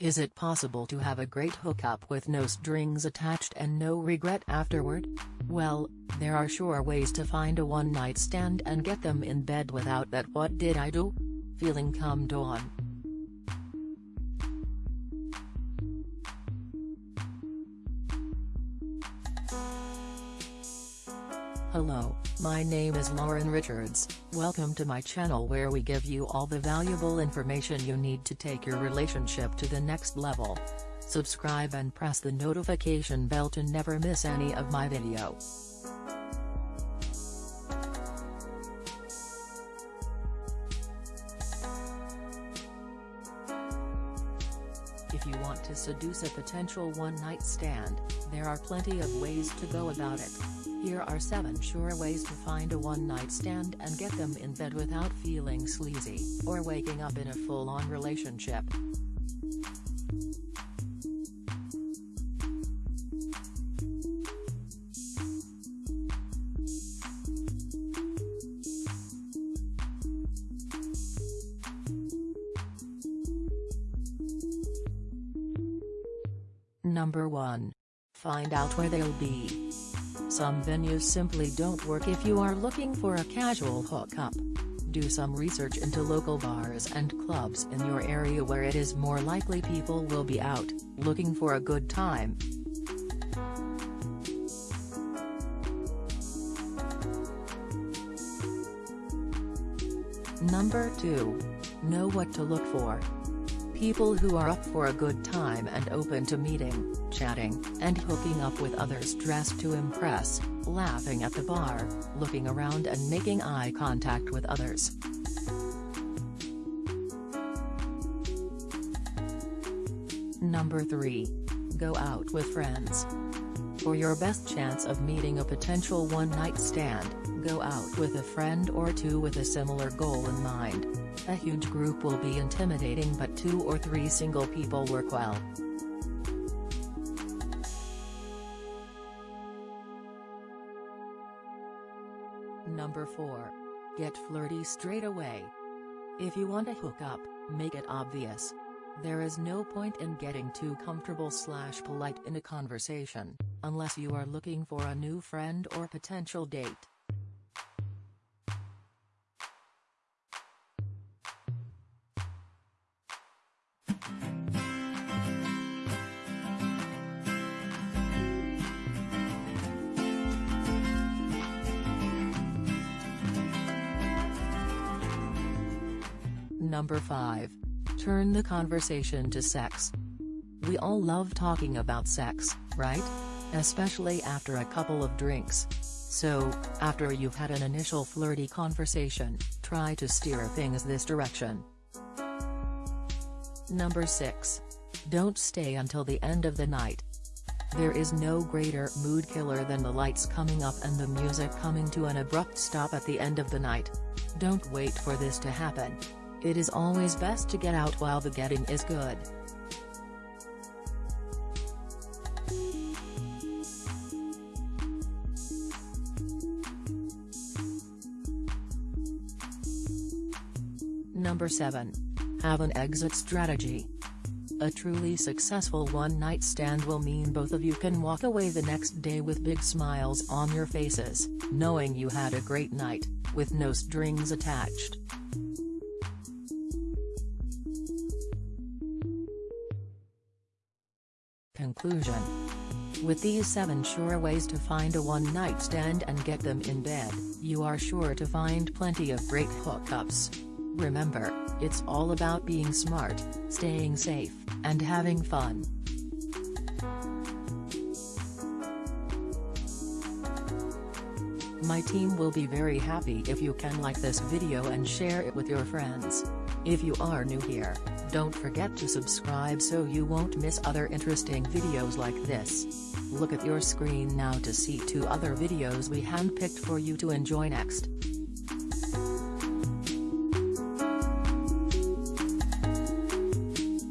Is it possible to have a great hookup with no strings attached and no regret afterward? Well, there are sure ways to find a one-night stand and get them in bed without that what did I do? Feeling come on. Hello, my name is Lauren Richards, welcome to my channel where we give you all the valuable information you need to take your relationship to the next level. Subscribe and press the notification bell to never miss any of my video. If you want to seduce a potential one-night stand, there are plenty of ways to go about it. Here are 7 sure ways to find a one-night stand and get them in bed without feeling sleazy, or waking up in a full-on relationship. Number 1. Find out where they'll be. Some venues simply don't work if you are looking for a casual hookup. Do some research into local bars and clubs in your area where it is more likely people will be out, looking for a good time. Number 2. Know what to look for. People who are up for a good time and open to meeting, chatting, and hooking up with others dressed to impress, laughing at the bar, looking around and making eye contact with others. Number 3. Go out with friends. For your best chance of meeting a potential one-night stand, go out with a friend or two with a similar goal in mind. A huge group will be intimidating but two or three single people work well. Number 4. Get flirty straight away. If you want to hook up, make it obvious. There is no point in getting too comfortable slash polite in a conversation, unless you are looking for a new friend or potential date. Number 5. Turn the conversation to sex. We all love talking about sex, right? Especially after a couple of drinks. So, after you've had an initial flirty conversation, try to steer things this direction. Number 6. Don't stay until the end of the night. There is no greater mood killer than the lights coming up and the music coming to an abrupt stop at the end of the night. Don't wait for this to happen. It is always best to get out while the getting is good. Number 7. Have an exit strategy. A truly successful one-night stand will mean both of you can walk away the next day with big smiles on your faces, knowing you had a great night, with no strings attached. Conclusion With these 7 sure ways to find a one-night stand and get them in bed, you are sure to find plenty of great hookups. Remember, it's all about being smart, staying safe, and having fun. My team will be very happy if you can like this video and share it with your friends. If you are new here, don't forget to subscribe so you won't miss other interesting videos like this. Look at your screen now to see two other videos we handpicked for you to enjoy next.